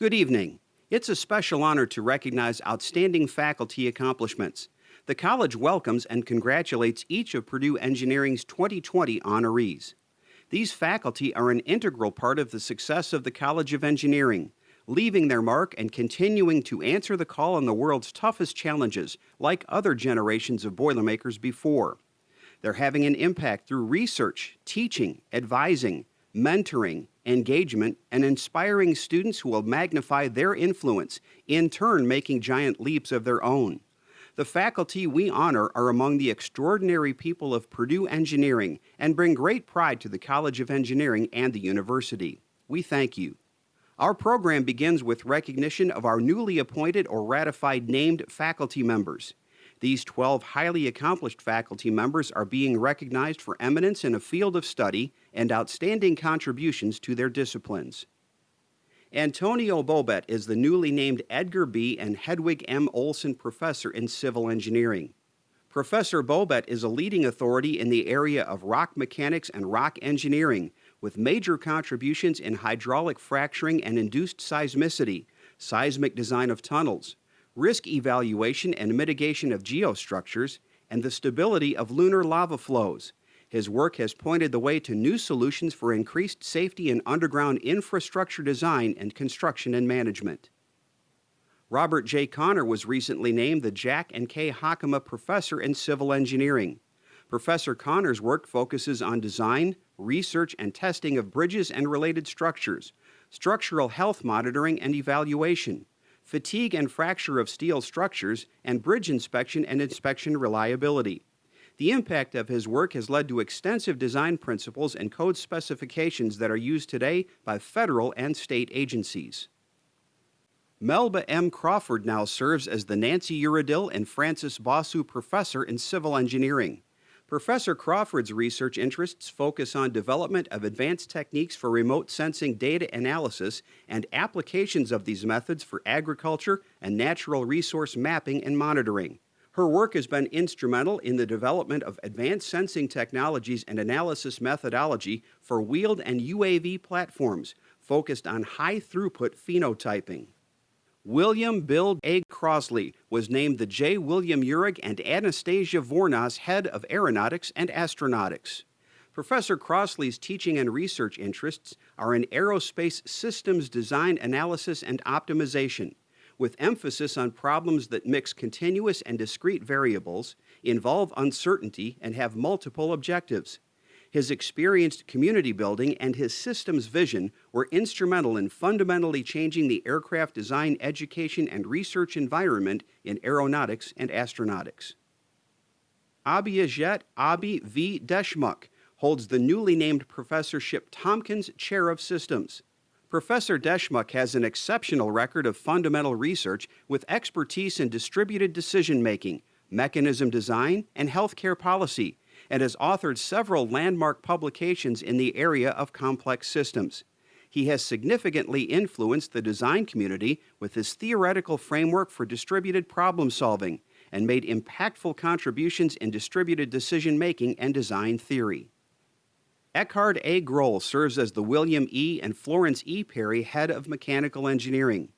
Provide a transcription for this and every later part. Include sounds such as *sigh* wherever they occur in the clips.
Good evening. It's a special honor to recognize outstanding faculty accomplishments. The college welcomes and congratulates each of Purdue Engineering's 2020 honorees. These faculty are an integral part of the success of the College of Engineering, leaving their mark and continuing to answer the call on the world's toughest challenges, like other generations of Boilermakers before. They're having an impact through research, teaching, advising, mentoring, engagement, and inspiring students who will magnify their influence, in turn making giant leaps of their own. The faculty we honor are among the extraordinary people of Purdue Engineering and bring great pride to the College of Engineering and the university. We thank you. Our program begins with recognition of our newly appointed or ratified named faculty members. These 12 highly accomplished faculty members are being recognized for eminence in a field of study and outstanding contributions to their disciplines. Antonio Bobet is the newly named Edgar B. and Hedwig M. Olson Professor in Civil Engineering. Professor Bobet is a leading authority in the area of rock mechanics and rock engineering, with major contributions in hydraulic fracturing and induced seismicity, seismic design of tunnels, risk evaluation and mitigation of geostructures, and the stability of lunar lava flows. His work has pointed the way to new solutions for increased safety in underground infrastructure design and construction and management. Robert J. Connor was recently named the Jack and Kay Hockema Professor in Civil Engineering. Professor Connor's work focuses on design, research, and testing of bridges and related structures, structural health monitoring and evaluation, fatigue and fracture of steel structures, and bridge inspection and inspection reliability. The impact of his work has led to extensive design principles and code specifications that are used today by federal and state agencies. Melba M. Crawford now serves as the Nancy Uridil and Francis Bossu Professor in Civil Engineering. Professor Crawford's research interests focus on development of advanced techniques for remote sensing data analysis and applications of these methods for agriculture and natural resource mapping and monitoring. Her work has been instrumental in the development of advanced sensing technologies and analysis methodology for wheeled and UAV platforms focused on high throughput phenotyping. William Bill A. Crossley was named the J. William Uhrig and Anastasia Vournas Head of Aeronautics and Astronautics. Professor Crossley's teaching and research interests are in aerospace systems design analysis and optimization, with emphasis on problems that mix continuous and discrete variables, involve uncertainty, and have multiple objectives. His experienced community building and his systems vision were instrumental in fundamentally changing the aircraft design education and research environment in aeronautics and astronautics. Abhijit Abhi V. Deshmukh holds the newly named professorship Tompkins Chair of Systems. Professor Deshmukh has an exceptional record of fundamental research with expertise in distributed decision making, mechanism design, and healthcare policy, and has authored several landmark publications in the area of complex systems. He has significantly influenced the design community with his theoretical framework for distributed problem solving and made impactful contributions in distributed decision making and design theory. Eckhard A. Groll serves as the William E. and Florence E. Perry Head of Mechanical Engineering.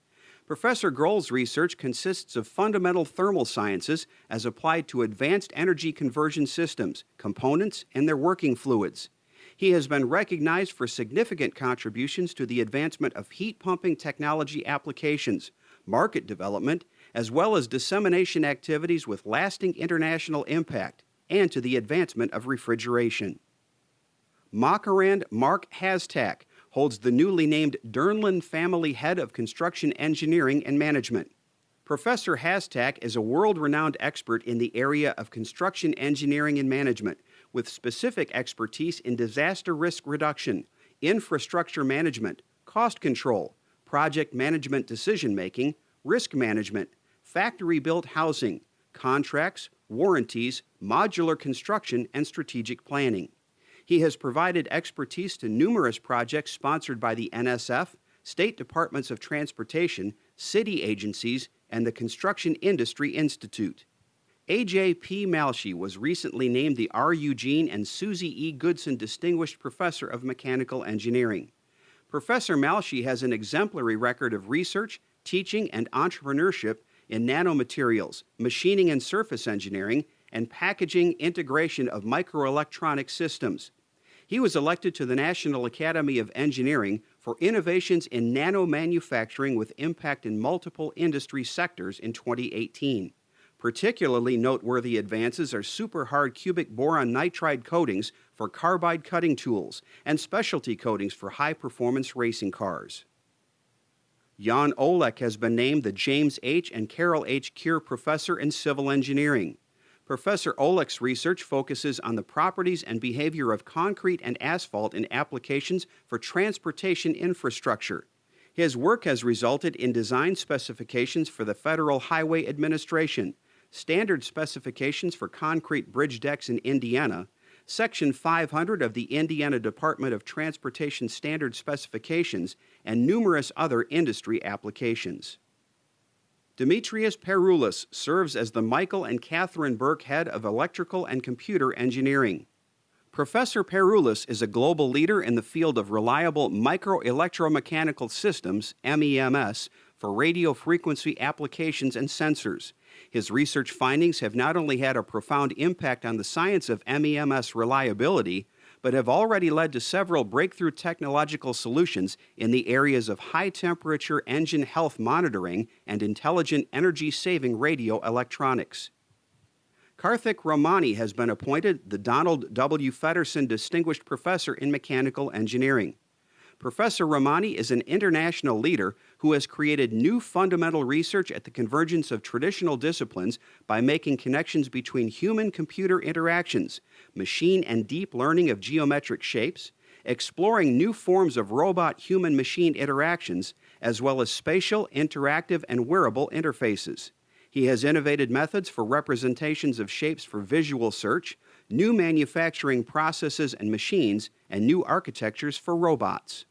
Professor Groll's research consists of fundamental thermal sciences as applied to advanced energy conversion systems, components, and their working fluids. He has been recognized for significant contributions to the advancement of heat pumping technology applications, market development, as well as dissemination activities with lasting international impact, and to the advancement of refrigeration. Makarand Mark Hastak holds the newly named Dernland Family Head of Construction Engineering and Management. Professor Hastak is a world renowned expert in the area of construction engineering and management, with specific expertise in disaster risk reduction, infrastructure management, cost control, project management decision making, risk management, factory built housing, contracts, warranties, modular construction, and strategic planning. He has provided expertise to numerous projects sponsored by the NSF, state departments of transportation, city agencies, and the Construction Industry Institute. A.J.P. Malshe was recently named the R. Eugene and Susie E. Goodson Distinguished Professor of Mechanical Engineering. Professor Malshe has an exemplary record of research, teaching, and entrepreneurship in nanomaterials, machining and surface engineering, and packaging integration of microelectronic systems. He was elected to the National Academy of Engineering for innovations in nanomanufacturing with impact in multiple industry sectors in 2018. Particularly noteworthy advances are super hard cubic boron nitride coatings for carbide cutting tools and specialty coatings for high performance racing cars. Jan Olek has been named the James H. and Carol H. Keir Professor in Civil Engineering. Professor Olek's research focuses on the properties and behavior of concrete and asphalt in applications for transportation infrastructure. His work has resulted in design specifications for the Federal Highway Administration, standard specifications for concrete bridge decks in Indiana, Section 500 of the Indiana Department of Transportation Standard Specifications, and numerous other industry applications. Dimitrios Peroulis serves as the Michael and Catherine Birck Head of Electrical and Computer Engineering. Professor Peroulis is a global leader in the field of reliable microelectromechanical systems, MEMS, for radio frequency applications and sensors. His research findings have not only had a profound impact on the science of MEMS reliability, but have already led to several breakthrough technological solutions in the areas of high temperature engine health monitoring and intelligent energy saving radio electronics. Karthik Ramani has been appointed the Donald W. Feddersen Distinguished Professor in Mechanical Engineering. Professor Ramani is an international leader who has created new fundamental research at the convergence of traditional disciplines by making connections between human computer interactions, machine and deep learning of geometric shapes, exploring new forms of robot human machine interactions, as well as spatial, interactive, and wearable interfaces. He has innovated methods for representations of shapes for visual search, new manufacturing processes and machines, and new architectures for robots.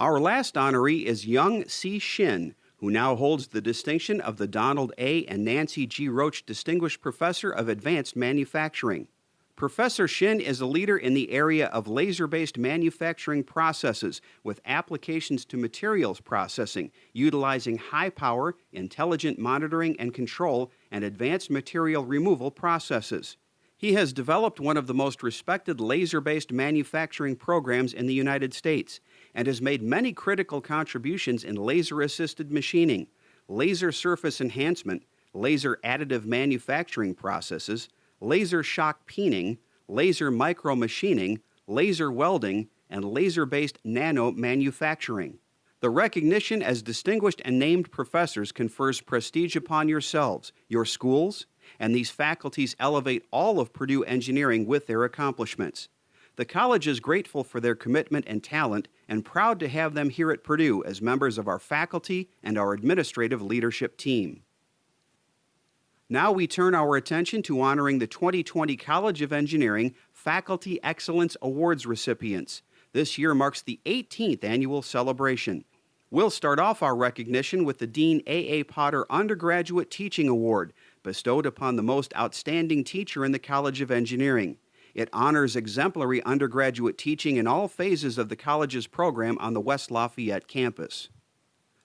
Our last honoree is Yung C. Shin, who now holds the distinction of the Donald A. and Nancy G. Roach Distinguished Professor of Advanced Manufacturing. Professor Shin is a leader in the area of laser-based manufacturing processes with applications to materials processing, utilizing high-power, intelligent monitoring and control, and advanced material removal processes. He has developed one of the most respected laser-based manufacturing programs in the United States and has made many critical contributions in laser-assisted machining, laser surface enhancement, laser additive manufacturing processes, laser shock peening, laser micromachining, laser welding, and laser-based nano manufacturing. The recognition as distinguished and named professors confers prestige upon yourselves, your schools, and these faculties elevate all of Purdue engineering with their accomplishments. The college is grateful for their commitment and talent and proud to have them here at Purdue as members of our faculty and our administrative leadership team. Now we turn our attention to honoring the 2020 College of Engineering Faculty Excellence Awards recipients. This year marks the 18th annual celebration. We'll start off our recognition with the Dean A. A. Potter Undergraduate Teaching Award, bestowed upon the most outstanding teacher in the College of Engineering. It honors exemplary undergraduate teaching in all phases of the college's program on the West Lafayette campus.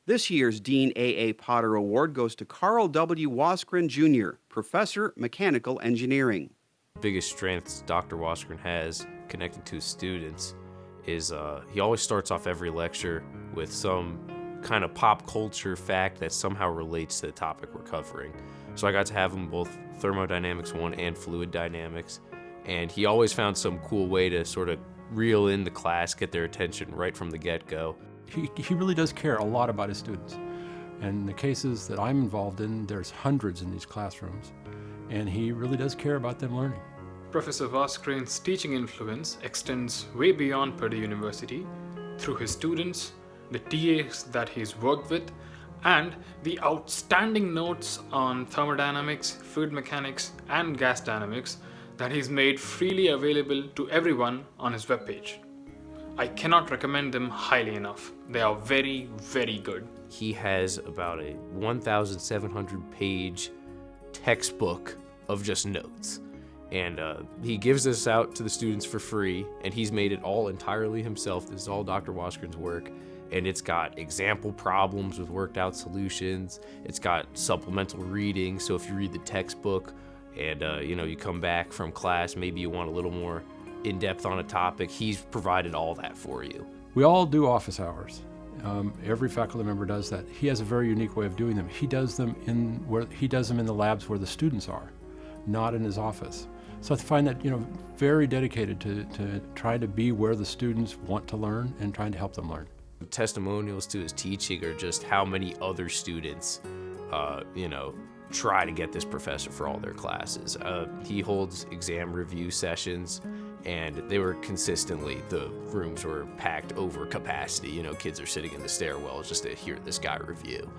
This year's Dean A. A. Potter Award goes to Carl W. Wassgren, Jr., Professor, Mechanical Engineering. Biggest strengths Dr. Wassgren has connected to students is uh, he always starts off every lecture with some kind of pop culture fact that somehow relates to the topic we're covering. So I got to have him both thermodynamics 1 and fluid dynamics and he always found some cool way to sort of reel in the class, get their attention right from the get-go. He, he really does care a lot about his students. And the cases that I'm involved in, there's hundreds in these classrooms, and he really does care about them learning. Professor Wassgren's teaching influence extends way beyond Purdue University through his students, the TAs that he's worked with, and the outstanding notes on thermodynamics, fluid mechanics, and gas dynamics that he's made freely available to everyone on his webpage. I cannot recommend them highly enough. They are very, very good. He has about a 1,700 page textbook of just notes. and uh, he gives this out to the students for free and he's made it all entirely himself this is all dr Wassgren's work and it's got example problems with worked out solutions it's got supplemental reading so if you read the textbook and uh, you know you come back from class maybe you want a little more in depth on a topic he's provided all that for you. We all do office hours. Um, every faculty member does that. He has a very unique way of doing them. He does them in where he does them in the labs where the students are not in his office. So I find that, you know, very dedicated to, to try to be where the students want to learn and trying to help them learn. Testimonials to his teaching are just how many other students, uh, you know, try to get this professor for all their classes. Uh, he holds exam review sessions and they were consistently, the rooms were packed over capacity. You know, kids are sitting in the stairwells just to hear this guy review.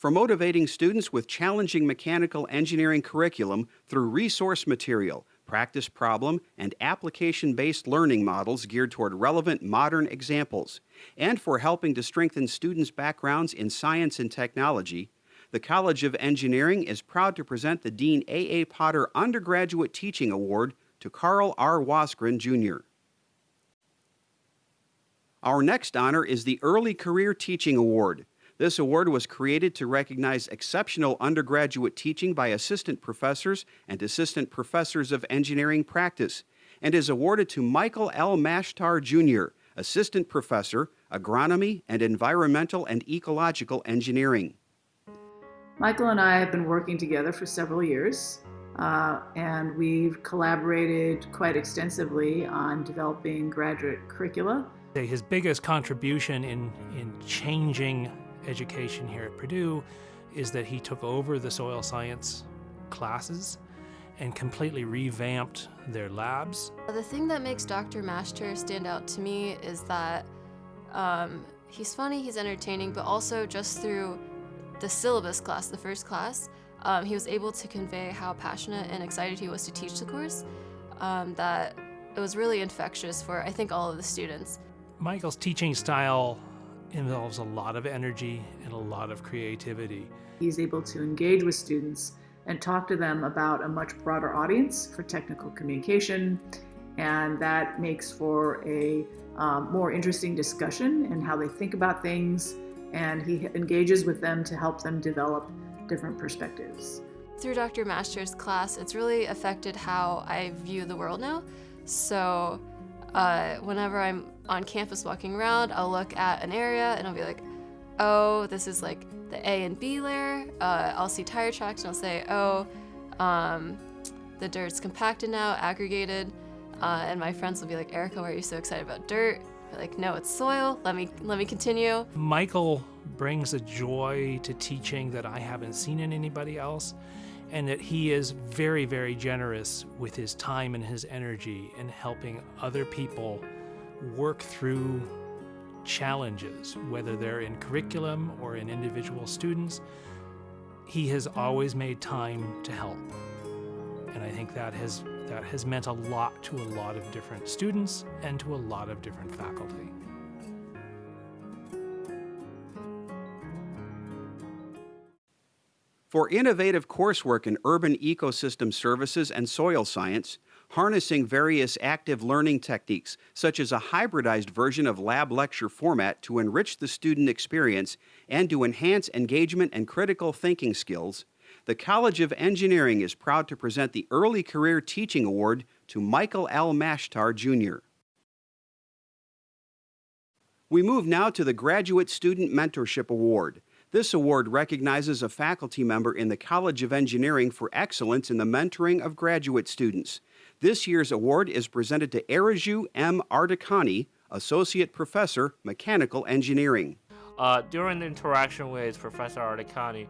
for motivating students with challenging mechanical engineering curriculum through resource material, practice problem, and application-based learning models geared toward relevant modern examples, and for helping to strengthen students' backgrounds in science and technology, the College of Engineering is proud to present the Dean A. A. Potter Undergraduate Teaching Award to Carl R. Wassgren, Jr. Our next honor is the Early Career Teaching Award. This award was created to recognize exceptional undergraduate teaching by assistant professors and assistant professors of engineering practice and is awarded to Michael L. Mashtare, Jr., assistant professor, agronomy and environmental and ecological engineering. Michael and I have been working together for several years, uh, and we've collaborated quite extensively on developing graduate curricula. His biggest contribution in, in changing education here at Purdue is that he took over the soil science classes and completely revamped their labs. The thing that makes Dr. Mashtare stand out to me is that um, he's funny, he's entertaining, but also just through the syllabus class, the first class, um, he was able to convey how passionate and excited he was to teach the course, um, that it was really infectious for, I think, all of the students. Michael's teaching style involves a lot of energy and a lot of creativity. He's able to engage with students and talk to them about a much broader audience for technical communication, and that makes for a um, more interesting discussion in how they think about things, and he engages with them to help them develop different perspectives. Through Dr. Master's class, it's really affected how I view the world now. So uh, whenever I'm on campus walking around, I'll look at an area and I'll be like, oh, this is like the A and B layer. Uh, I'll see tire tracks and I'll say, oh, um, the dirt's compacted now, aggregated. Uh, and my friends will be like, Erica, why are you so excited about dirt? I'm like, no, it's soil. Let me let me continue. Michael brings a joy to teaching that I haven't seen in anybody else and that he is very, very generous with his time and his energy in helping other people work through challenges, whether they're in curriculum or in individual students. He has always made time to help. And I think that has, that has meant a lot to a lot of different students and to a lot of different faculty. For innovative coursework in urban ecosystem services and soil science, harnessing various active learning techniques, such as a hybridized version of lab lecture format to enrich the student experience and to enhance engagement and critical thinking skills, the College of Engineering is proud to present the Early Career Teaching Award to Michael L. Mashtare, Jr. We move now to the Graduate Student Mentorship Award. This award recognizes a faculty member in the College of Engineering for excellence in the mentoring of graduate students. This year's award is presented to Arezoo M. Ardekani, Associate Professor, Mechanical Engineering. Uh, during the interaction with Professor Ardekani,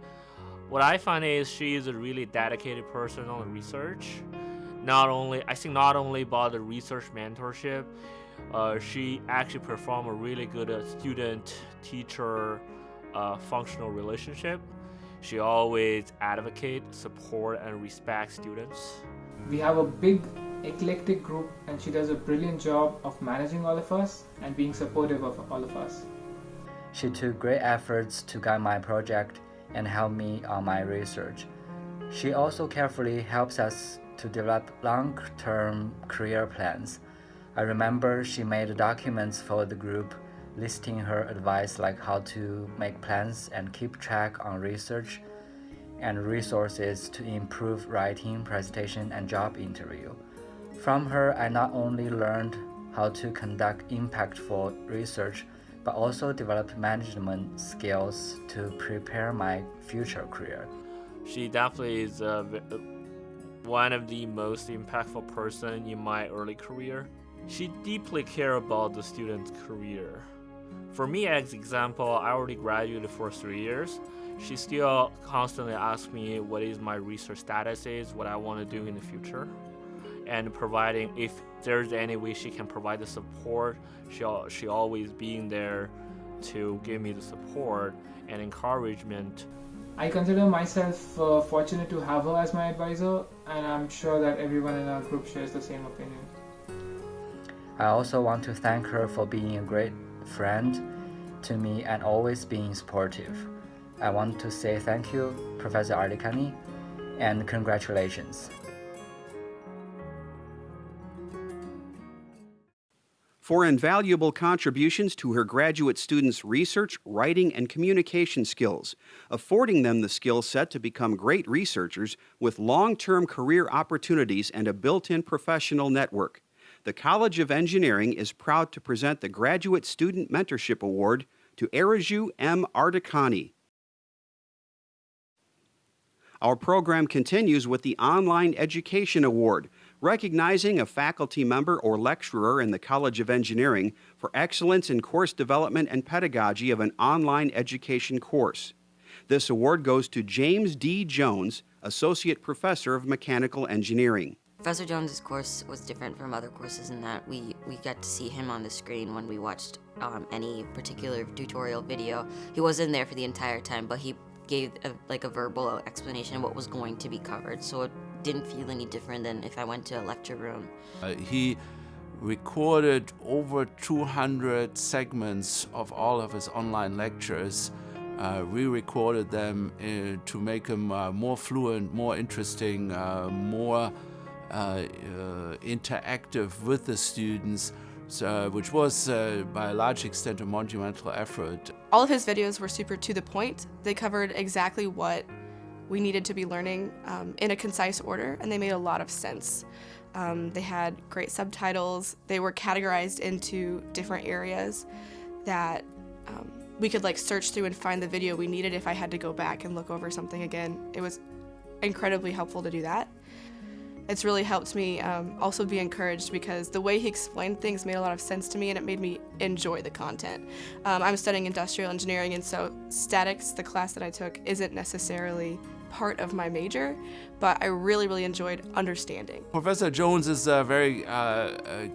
what I find is she is a really dedicated person on research. Not only, I think not only about the research mentorship, uh, she actually performed a really good uh, student-teacher a functional relationship. She always advocate, support, and respect students. We have a big eclectic group and she does a brilliant job of managing all of us and being supportive of all of us. She took great efforts to guide my project and help me on my research. She also carefully helps us to develop long-term career plans. I remember she made documents for the group listing her advice like how to make plans and keep track on research and resources to improve writing, presentation, and job interview. From her, I not only learned how to conduct impactful research, but also developed management skills to prepare my future career. She definitely is uh, one of the most impactful person in my early career. She deeply care about the student's career. For me, as example, I already graduated for three years. She still constantly asks me what is my research status is, what I want to do in the future, and providing if there's any way she can provide the support, she she always being there to give me the support and encouragement. I consider myself uh, fortunate to have her as my advisor, and I'm sure that everyone in our group shares the same opinion. I also want to thank her for being a great friend to me and always being supportive. I want to say thank you, Professor Ardekani, and congratulations. For invaluable contributions to her graduate students' research, writing, and communication skills, affording them the skill set to become great researchers with long term career opportunities and a built in professional network. The College of Engineering is proud to present the Graduate Student Mentorship Award to Arezoo M. Ardekani. Our program continues with the Online Education Award, recognizing a faculty member or lecturer in the College of Engineering for excellence in course development and pedagogy of an online education course. This award goes to James D. Jones, Associate Professor of Mechanical Engineering. Professor Jones's course was different from other courses in that we, we got to see him on the screen when we watched um, any particular tutorial video. He wasn't there for the entire time, but he gave a, like a verbal explanation of what was going to be covered, so it didn't feel any different than if I went to a lecture room. Uh, he recorded over 200 segments of all of his online lectures. Uh, re-recorded them uh, to make them uh, more fluent, more interesting, uh, more interactive with the students, so, which was by a large extent a monumental effort. All of his videos were super to the point. They covered exactly what we needed to be learning um, in a concise order, and they made a lot of sense. Um, they had great subtitles. They were categorized into different areas that um, we could like search through and find the video we needed if I had to go back and look over something again. It was incredibly helpful to do that it's really helped me um, also be encouraged because the way he explained things made a lot of sense to me and it made me enjoy the content. Um, I'm studying industrial engineering and so statics, the class that I took, isn't necessarily part of my major, but I really, really enjoyed understanding. Professor Jones is uh, very uh, uh,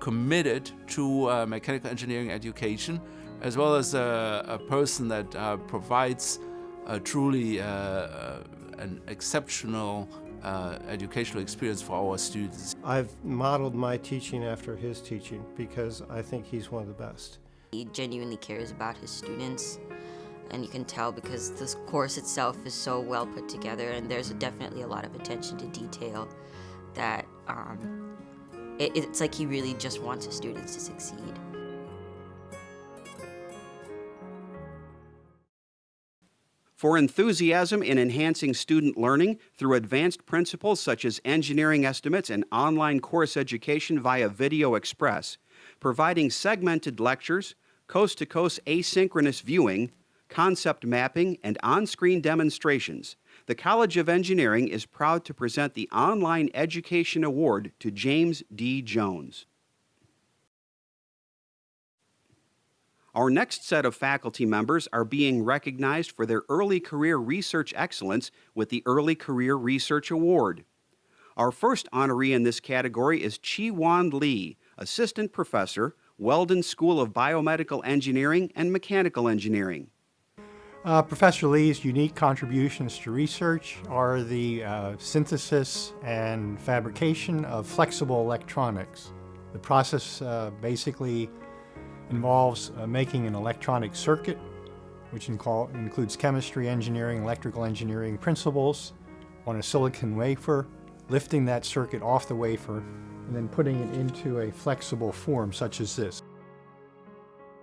committed to uh, mechanical engineering education, as well as a person that uh, provides truly uh, an exceptional uh, educational experience for our students. I've modeled my teaching after his teaching because I think he's one of the best. He genuinely cares about his students and you can tell because this course itself is so well put together and there's definitely a lot of attention to detail that um, it, it's like he really just wants his students to succeed. For enthusiasm in enhancing student learning through advanced principles such as engineering estimates and online course education via Video Express, providing segmented lectures, coast to coast asynchronous viewing, concept mapping, and on screen demonstrations. The College of Engineering is proud to present the Online Education Award to James D. Jones. Our next set of faculty members are being recognized for their early career research excellence with the Early Career Research Award. Our first honoree in this category is Chi Hwan Lee, Assistant Professor, Weldon School of Biomedical Engineering and Mechanical Engineering. Uh, Professor Lee's unique contributions to research are the uh, synthesis and fabrication of flexible electronics. The process uh, basically involves uh, making an electronic circuit which includes chemistry, engineering, electrical engineering principles on a silicon wafer, lifting that circuit off the wafer, and then putting it into a flexible form such as this.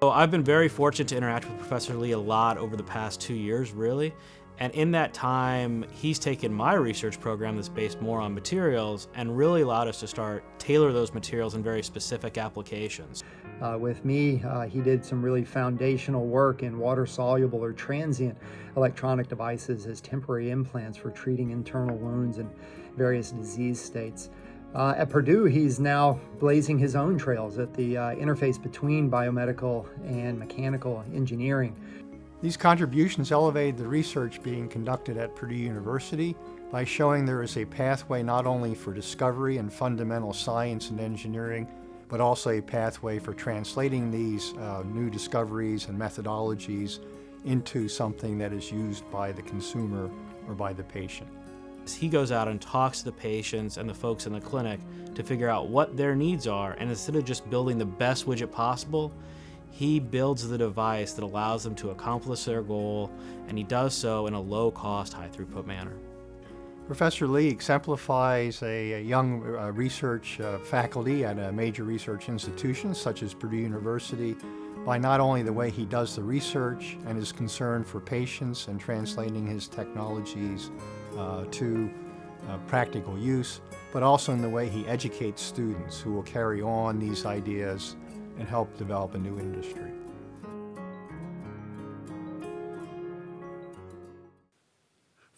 So I've been very fortunate to interact with Professor Lee a lot over the past two years, really. And in that time, he's taken my research program that's based more on materials and really allowed us to start tailor those materials in very specific applications. Uh, with me, uh, he did some really foundational work in water-soluble or transient electronic devices as temporary implants for treating internal wounds and various disease states. Uh, at Purdue, he's now blazing his own trails at the uh, interface between biomedical and mechanical engineering. These contributions elevated the research being conducted at Purdue University by showing there is a pathway not only for discovery and fundamental science and engineering, but also a pathway for translating these uh, new discoveries and methodologies into something that is used by the consumer or by the patient. He goes out and talks to the patients and the folks in the clinic to figure out what their needs are, and instead of just building the best widget possible, he builds the device that allows them to accomplish their goal, and he does so in a low cost, high throughput manner. Professor Lee exemplifies a, a young uh, research uh, faculty at a major research institution such as Purdue University by not only the way he does the research and his concern for patients and translating his technologies uh, to uh, practical use, but also in the way he educates students who will carry on these ideas and help develop a new industry.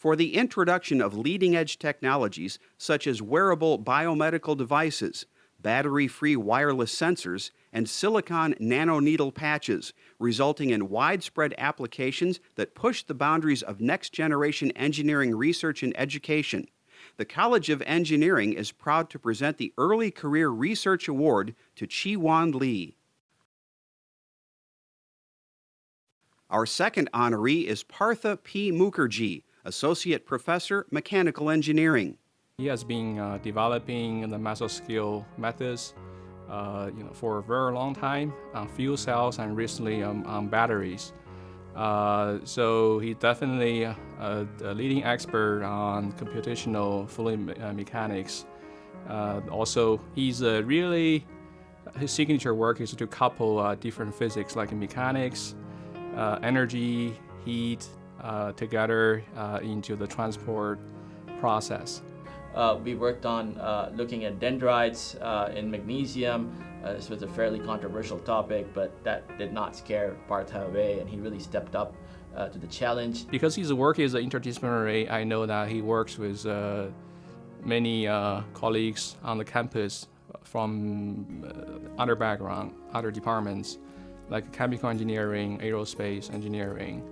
For the introduction of leading edge technologies such as wearable biomedical devices, battery free wireless sensors, and silicon nanoneedle patches, resulting in widespread applications that push the boundaries of next generation engineering research and education. The College of Engineering is proud to present the Early Career Research Award to Chi-Hwan Lee. Our second honoree is Partha P. Mukherjee, Associate Professor, Mechanical Engineering. He has been uh, developing the mesoscale methods uh, you know, for a very long time on fuel cells and recently um, on batteries. Uh, so he's definitely a, a, leading expert on computational fluid me uh, mechanics. Uh, also, he's really, his signature work is to couple uh, different physics like mechanics, energy, heat, together into the transport process. Uh, we worked on uh, looking at dendrites uh, in magnesium. Uh, this was a fairly controversial topic, but that did not scare Partha away, and he really stepped up uh, to the challenge. Because his work is interdisciplinary, I know that he works with uh, many colleagues on the campus from other background, other departments, like chemical engineering, aerospace engineering,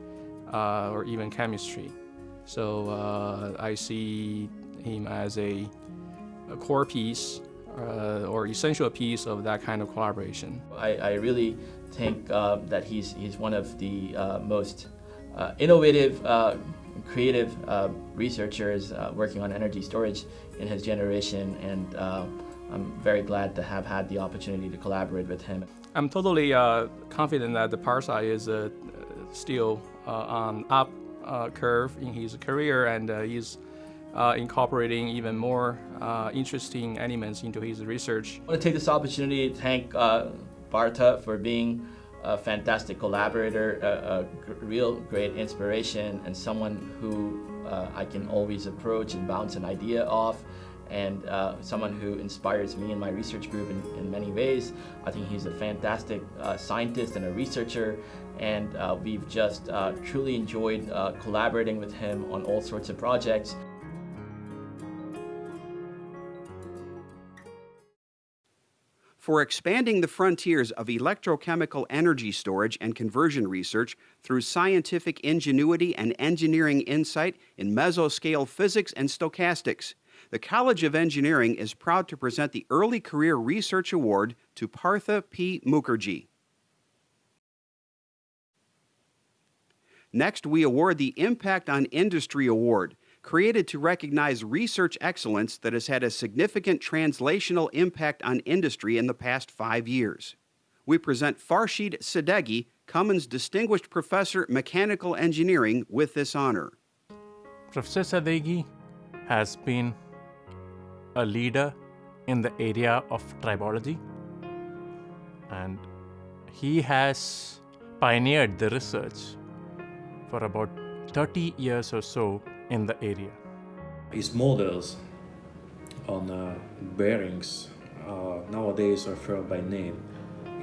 or even chemistry. So I see him as a, a core piece uh, or essential piece of that kind of collaboration. I, I really think uh, that he's, he's one of the uh, most uh, innovative, uh, creative uh, researchers working on energy storage in his generation and I'm very glad to have had the opportunity to collaborate with him. I'm totally confident that the Partha is still on up curve in his career and he's uh, incorporating even more uh, interesting elements into his research. I want to take this opportunity to thank uh, Partha for being a fantastic collaborator, a, a real great inspiration, and someone who uh, I can always approach and bounce an idea off and uh, someone who inspires me and my research group in, in many ways. I think he's a fantastic uh, scientist and a researcher, and uh, we've just uh, truly enjoyed uh, collaborating with him on all sorts of projects. for expanding the frontiers of electrochemical energy storage and conversion research through scientific ingenuity and engineering insight in mesoscale physics and stochastics. The College of Engineering is proud to present the Early Career Research Award to Partha P. Mukherjee. Next, we award the Impact on Industry Award created to recognize research excellence that has had a significant translational impact on industry in the past five years. we present Farshid Sadeghi, Cummins Distinguished Professor Mechanical Engineering, with this honor. Professor Sadeghi has been a leader in the area of tribology and he has pioneered the research for about 30 years or so in the area. His models on uh, bearings uh, nowadays referred by name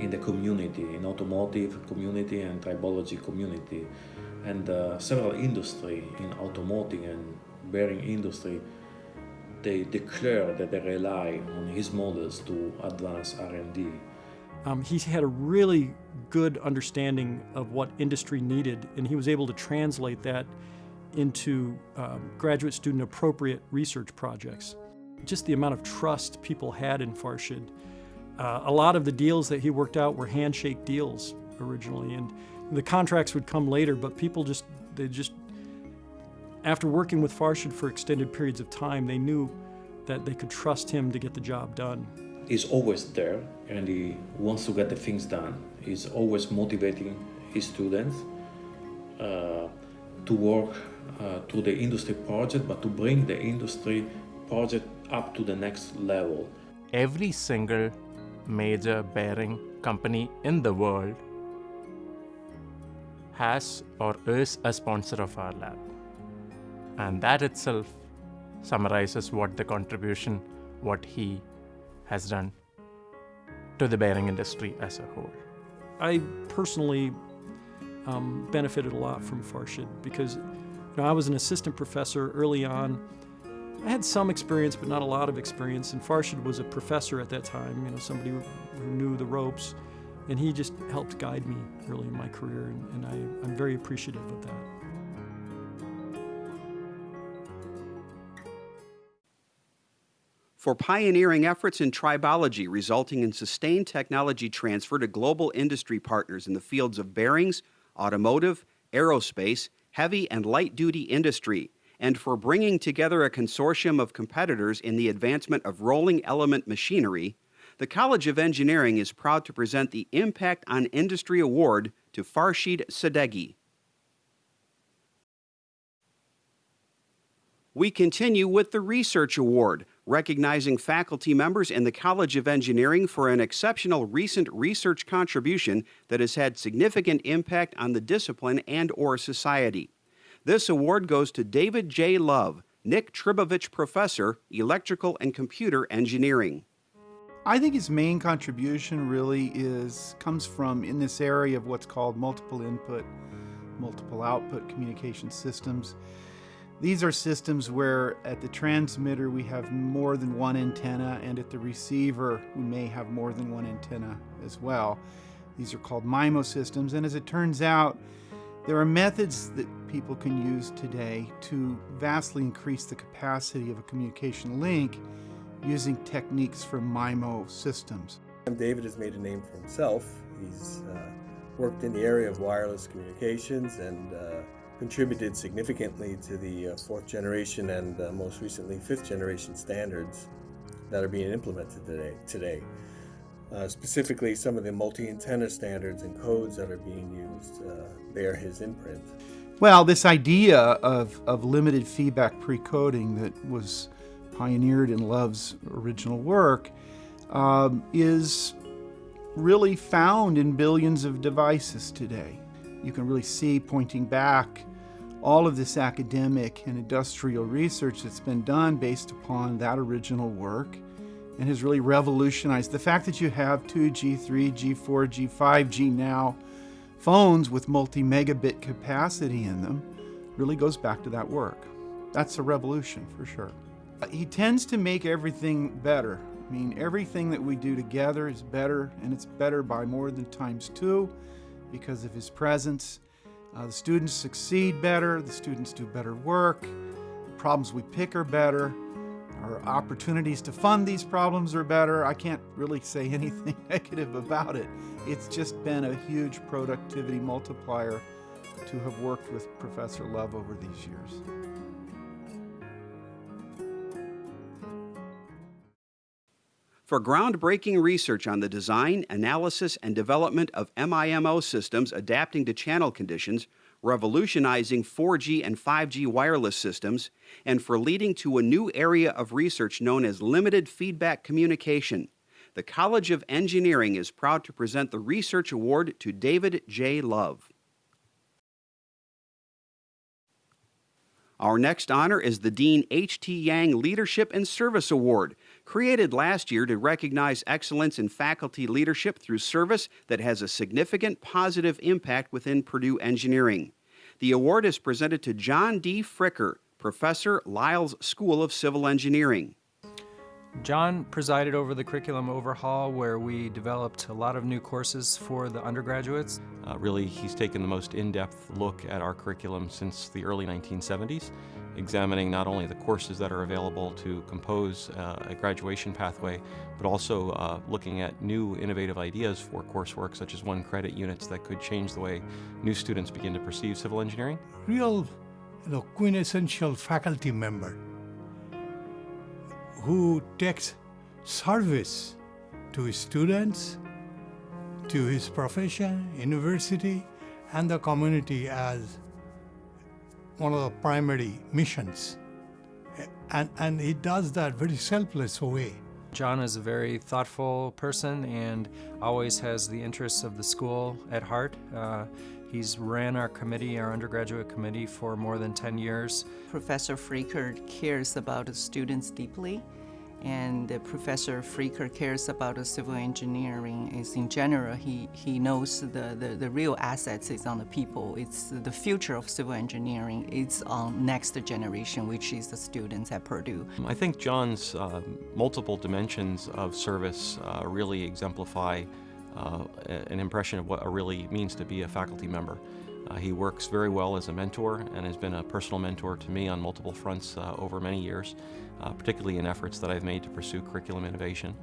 in the community, in automotive community and tribology community. And uh, several industry in automotive and bearing industry, they declare that they rely on his models to advance R&D. Um, he had a really good understanding of what industry needed, and he was able to translate that into um, graduate student appropriate research projects. Just the amount of trust people had in Farshid. Uh, a lot of the deals that he worked out were handshake deals originally, and the contracts would come later, but people just, they just, after working with Farshid for extended periods of time, they knew that they could trust him to get the job done. He's always there and he wants to get the things done. He's always motivating his students uh, to work uh, to the industry project, but to bring the industry project up to the next level. Every single major bearing company in the world has or is a sponsor of our lab. And that itself summarizes what the contribution, what he has done to the bearing industry as a whole. I personally um, benefited a lot from Farshid because you know, I was an assistant professor early on. I had some experience, but not a lot of experience. And Farshid was a professor at that time, you know, somebody who, knew the ropes. And he just helped guide me early in my career, and, and I, I'm very appreciative of that. For pioneering efforts in tribology resulting in sustained technology transfer to global industry partners in the fields of bearings, automotive, aerospace, heavy and light duty industry, and for bringing together a consortium of competitors in the advancement of rolling element machinery, the College of Engineering is proud to present the Impact on Industry Award to Farshid Sadeghi. We continue with the Research Award, recognizing faculty members in the College of Engineering for an exceptional recent research contribution that has had significant impact on the discipline and or society. This award goes to David J. Love, Nick Trbovich Professor, Electrical and Computer Engineering. I think his main contribution really is comes from in this area of what's called multiple input, multiple output communication systems. These are systems where at the transmitter we have more than one antenna and at the receiver we may have more than one antenna as well. These are called MIMO systems and as it turns out there are methods that people can use today to vastly increase the capacity of a communication link using techniques from MIMO systems. David has made a name for himself. He's uh, worked in the area of wireless communications and uh, contributed significantly to the uh, fourth generation and uh, most recently fifth generation standards that are being implemented today. today. Uh, specifically, some of the multi-antenna standards and codes that are being used uh, bear his imprint. Well, this idea of, of limited feedback pre-coding that was pioneered in Love's original work um, is really found in billions of devices today. You can really see pointing back all of this academic and industrial research that's been done based upon that original work and has really revolutionized the fact that you have 2G, 3G, 4G, 5G now phones with multi-megabit capacity in them really goes back to that work. That's a revolution for sure. Uh, he tends to make everything better. I mean, everything that we do together is better, and it's better by more than times two because of his presence uh, the students succeed better, the students do better work, the problems we pick are better, our opportunities to fund these problems are better. I can't really say *laughs* anything negative about it. It's just been a huge productivity multiplier to have worked with Professor Love over these years. For groundbreaking research on the design, analysis, and development of MIMO systems adapting to channel conditions, revolutionizing 4G and 5G wireless systems, and for leading to a new area of research known as limited feedback communication. The College of Engineering is proud to present the Research Award to David J. Love. Our next honor is the Dean H.T. Yang Leadership and Service Award, created last year to recognize excellence in faculty leadership through service that has a significant positive impact within Purdue engineering. The award is presented to John D. Fricker, Professor, Lyles School of Civil Engineering. John presided over the curriculum overhaul where we developed a lot of new courses for the undergraduates. Uh, really, he's taken the most in-depth look at our curriculum since the early 1970s, examining not only the courses that are available to compose uh, a graduation pathway, but also uh, looking at new innovative ideas for coursework, such as one credit units that could change the way new students begin to perceive civil engineering. Real, you know, quintessential faculty member who takes service to his students, to his profession, university, and the community as one of the primary missions. And, and he does that very selfless way. John is a very thoughtful person and always has the interests of the school at heart. Uh, he's ran our committee, our undergraduate committee, for more than 10 years. Professor Fricker cares about the students deeply, and uh, Professor Fricker cares about the civil engineering. Is in general, he, he knows the, the, the real assets is on the people. It's the future of civil engineering. It's on next generation, which is the students at Purdue. I think John's uh, multiple dimensions of service uh, really exemplify uh, an impression of what it really means to be a faculty member. Uh, he works very well as a mentor and has been a personal mentor to me on multiple fronts uh, over many years, uh, particularly in efforts that I've made to pursue curriculum innovation.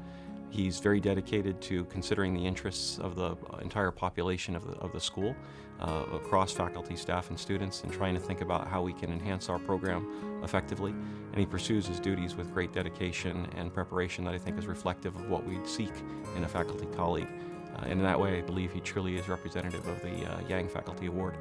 He's very dedicated to considering the interests of the entire population of the, of the school, uh, across faculty, staff, and students, and trying to think about how we can enhance our program effectively. And he pursues his duties with great dedication and preparation that I think is reflective of what we'd seek in a faculty colleague. Uh, and in that way, I believe he truly is representative of the uh, Yang Faculty Award.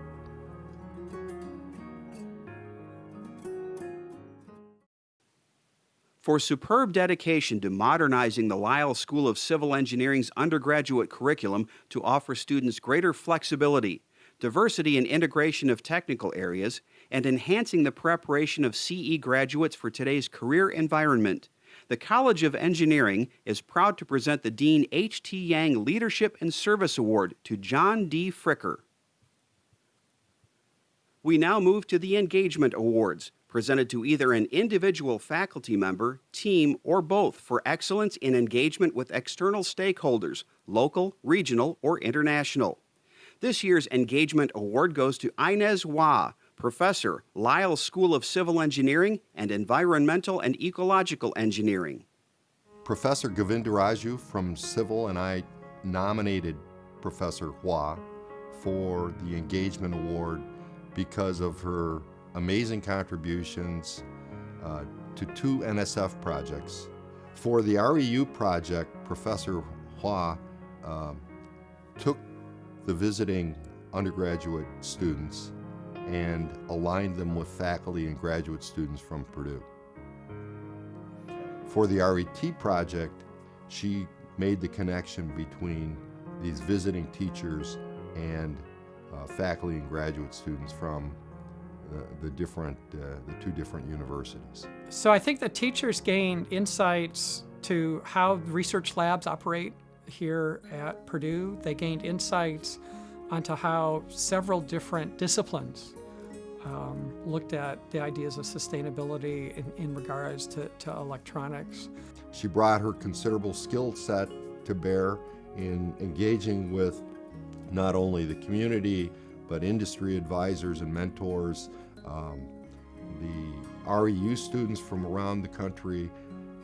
For superb dedication to modernizing the Lyles School of Civil Engineering's undergraduate curriculum to offer students greater flexibility, diversity and integration of technical areas, and enhancing the preparation of CE graduates for today's career environment, the College of Engineering is proud to present the Dean H.T. Yang Leadership and Service Award to John D. Fricker. We now move to the Engagement Awards, presented to either an individual faculty member, team, or both for excellence in engagement with external stakeholders, local, regional, or international. This year's Engagement Award goes to Inez Hua, Professor, Lyle School of Civil Engineering and Environmental and Ecological Engineering. Professor Govindaraju from Civil and I nominated Professor Hua for the Engagement Award because of her amazing contributions uh, to two NSF projects. For the REU project, Professor Hua uh, took the visiting undergraduate students and aligned them with faculty and graduate students from Purdue. For the RET project, she made the connection between these visiting teachers and uh, faculty and graduate students from uh, the different, uh, the two different universities. So I think the teachers gained insights to how research labs operate here at Purdue. They gained insights onto how several different disciplines um, looked at the ideas of sustainability in, in regards to, to electronics. She brought her considerable skill set to bear in engaging with not only the community, but industry advisors and mentors, um, the REU students from around the country,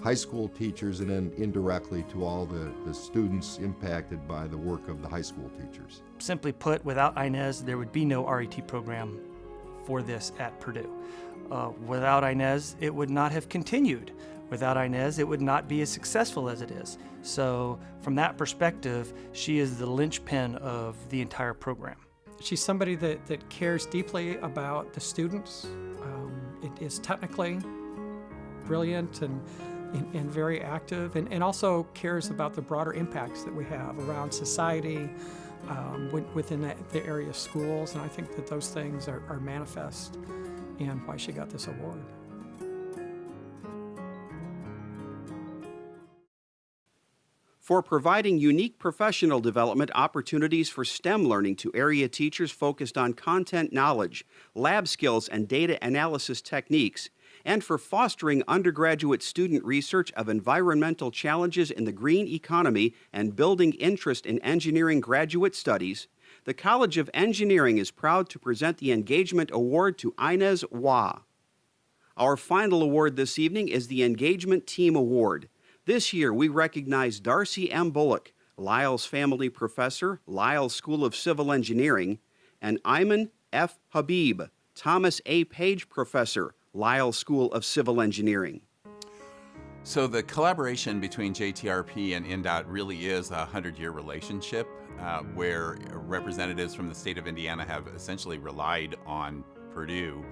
high school teachers, and then indirectly to all the, the students impacted by the work of the high school teachers. Simply put, without Inez, there would be no RET program for this at Purdue. Uh, without Inez, it would not have continued. Without Inez, it would not be as successful as it is. So, from that perspective, she is the linchpin of the entire program. She's somebody that, that cares deeply about the students, um, it is technically brilliant and, and, and very active, and, and also cares about the broader impacts that we have around society, um, within the, the area of schools, and I think that those things are, are manifest in why she got this award. for providing unique professional development opportunities for STEM learning to area teachers focused on content knowledge, lab skills, and data analysis techniques, and for fostering undergraduate student research of environmental challenges in the green economy and building interest in engineering graduate studies, the College of Engineering is proud to present the Engagement Award to Inez Hua. Our final award this evening is the Engagement Team Award. This year, we recognize Darcy M. Bullock, Lyles Family Professor, Lyles School of Civil Engineering, and Ayman F. Habib, Thomas A. Page Professor, Lyles School of Civil Engineering. So the collaboration between JTRP and INDOT really is a 100-year relationship uh, where representatives from the state of Indiana have essentially relied on Purdue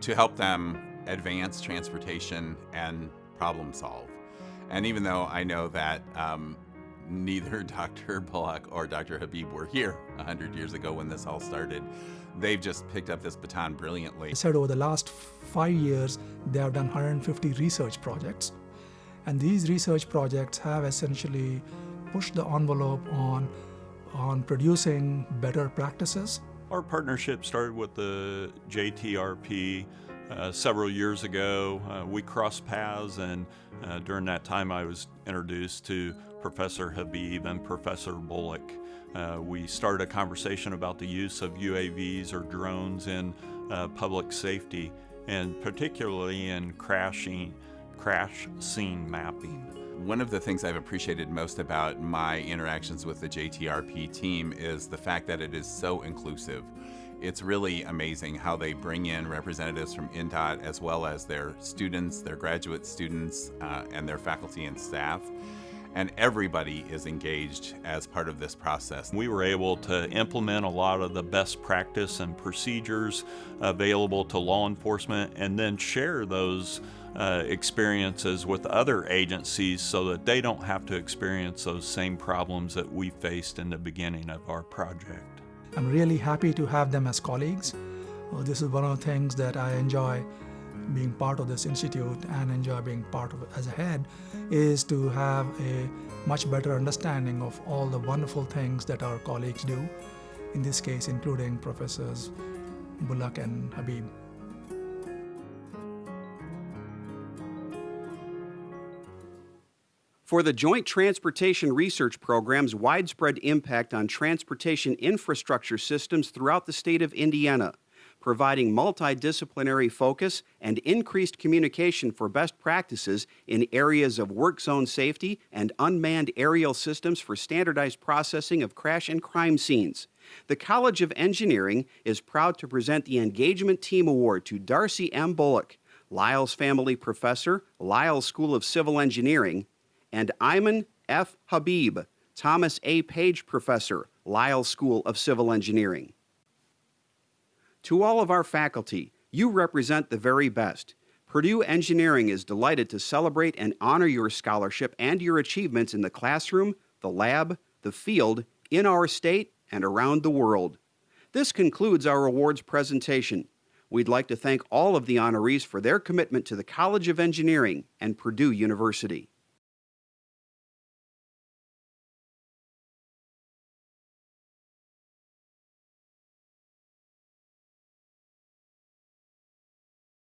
to help them advance transportation and problem solve. And even though I know that um, neither *laughs* Dr. Bullock or Dr. Habib were here 100 years ago when this all started, they've just picked up this baton brilliantly. I said over the last five years, they have done 150 research projects. And these research projects have essentially pushed the envelope on, on producing better practices. Our partnership started with the JTRP uh, several years ago. Uh, we crossed paths, and uh, during that time, I was introduced to Professor Habib and Professor Bullock. Uh, we started a conversation about the use of UAVs or drones in uh, public safety, and particularly in crashing, crash scene mapping. One of the things I've appreciated most about my interactions with the JTRP team is the fact that it is so inclusive it's really amazing how they bring in representatives from INDOT as well as their students, their graduate students, uh, and their faculty and staff. And everybody is engaged as part of this process. We were able to implement a lot of the best practice and procedures available to law enforcement and then share those uh, experiences with other agencies so that they don't have to experience those same problems that we faced in the beginning of our project. I'm really happy to have them as colleagues. Well, this is one of the things that I enjoy being part of this institute and enjoy being part of it as a head is to have a much better understanding of all the wonderful things that our colleagues do, in this case including Professors Bullock and Habib. For the Joint Transportation Research Program's widespread impact on transportation infrastructure systems throughout the state of Indiana, providing multidisciplinary focus and increased communication for best practices in areas of work zone safety and unmanned aerial systems for standardized processing of crash and crime scenes. The College of Engineering is proud to present the Engagement Team Award to Darcy M. Bullock, Lyles Family Professor, Lyles School of Civil Engineering, and Ayman F. Habib, Thomas A. Page Professor, Lyles School of Civil Engineering. To all of our faculty, you represent the very best. Purdue Engineering is delighted to celebrate and honor your scholarship and your achievements in the classroom, the lab, the field, in our state, and around the world. This concludes our awards presentation. We'd like to thank all of the honorees for their commitment to the College of Engineering and Purdue University.